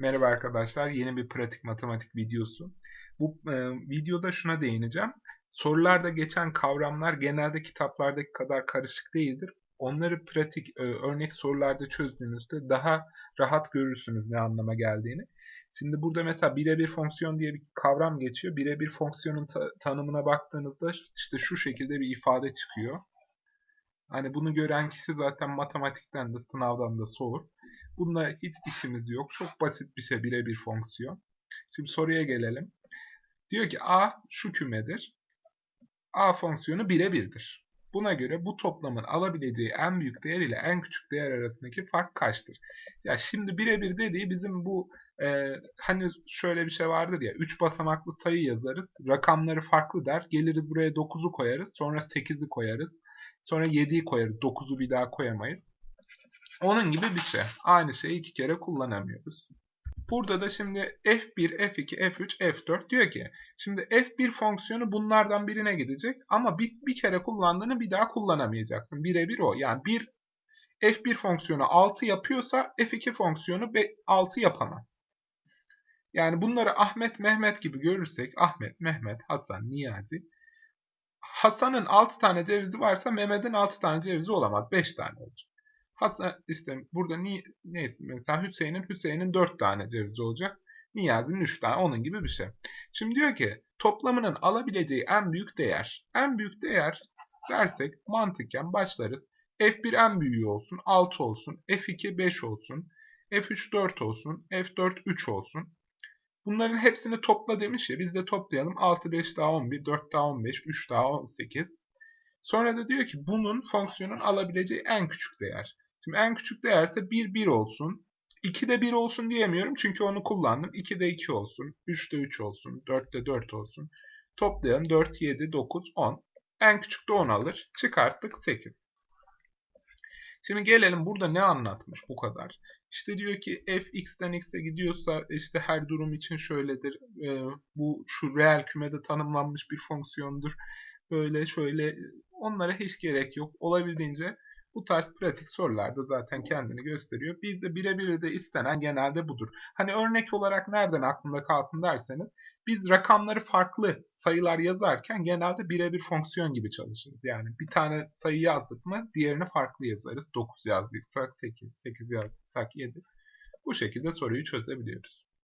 Merhaba arkadaşlar, yeni bir pratik matematik videosu. Bu e, videoda şuna değineceğim. Sorularda geçen kavramlar genelde kitaplardaki kadar karışık değildir. Onları pratik e, örnek sorularda çözdüğünüzde daha rahat görürsünüz ne anlama geldiğini. Şimdi burada mesela birebir fonksiyon diye bir kavram geçiyor. Birebir fonksiyonun ta tanımına baktığınızda işte şu şekilde bir ifade çıkıyor. Hani bunu gören kişi zaten matematikten de sınavdan da soğur. Bununla hiç işimiz yok. Çok basit bir şey birebir fonksiyon. Şimdi soruya gelelim. Diyor ki A şu kümedir. A fonksiyonu birebirdir. Buna göre bu toplamın alabileceği en büyük değer ile en küçük değer arasındaki fark kaçtır? Ya şimdi birebir dediği bizim bu e, hani şöyle bir şey vardır ya 3 basamaklı sayı yazarız. Rakamları farklı der. Geliriz buraya 9'u koyarız. Sonra 8'i koyarız. Sonra 7'yi koyarız. 9'u bir daha koyamayız. Onun gibi bir şey. Aynı şeyi iki kere kullanamıyoruz. Burada da şimdi f1, f2, f3, f4 diyor ki şimdi f1 fonksiyonu bunlardan birine gidecek ama bir, bir kere kullandığını bir daha kullanamayacaksın. Birebir o. Yani bir f1 fonksiyonu 6 yapıyorsa f2 fonksiyonu 6 yapamaz. Yani bunları Ahmet, Mehmet gibi görürsek Ahmet, Mehmet, Hasan, Niyazi Hasan'ın 6 tane cevizi varsa Mehmet'in 6 tane cevizi olamaz. 5 tane olacak. Hasan işte burada ni, neyse mesela Hüseyin'in Hüseyin'in 4 tane cevizi olacak. Niyazi'nin 3 tane onun gibi bir şey. Şimdi diyor ki toplamının alabileceği en büyük değer. En büyük değer dersek mantıken başlarız. F1 en büyüğü olsun 6 olsun. F2 5 olsun. F3 4 olsun. F4 3 olsun. Bunların hepsini topla demiş ya biz de toplayalım. 6 5 daha 11, 4 daha 15, 3 daha 18. Sonra da diyor ki bunun fonksiyonun alabileceği en küçük değer. Şimdi en küçük değerse 1 1 olsun. 2 de 1 olsun diyemiyorum çünkü onu kullandım. 2 de 2 olsun. 3 de 3 olsun. 4 de 4 olsun. Toplayalım. 4, 7, 9, 10. En küçük de 10 alır. Çıkarttık 8. Şimdi gelelim burada ne anlatmış bu kadar. İşte diyor ki f x'ten x'e gidiyorsa işte her durum için şöyledir. E, bu şu reel kümede tanımlanmış bir fonksiyondur. Böyle şöyle onlara hiç gerek yok. Olabildiğince bu tarz pratik sorularda zaten kendini gösteriyor. Bizde birebir de istenen genelde budur. Hani örnek olarak nereden aklımda kalsın derseniz biz rakamları farklı sayılar yazarken genelde birebir fonksiyon gibi çalışırız. Yani bir tane sayı yazdık mı diğerini farklı yazarız. 9 yazdıysak 8, 8 yazdıysak 7. Bu şekilde soruyu çözebiliyoruz.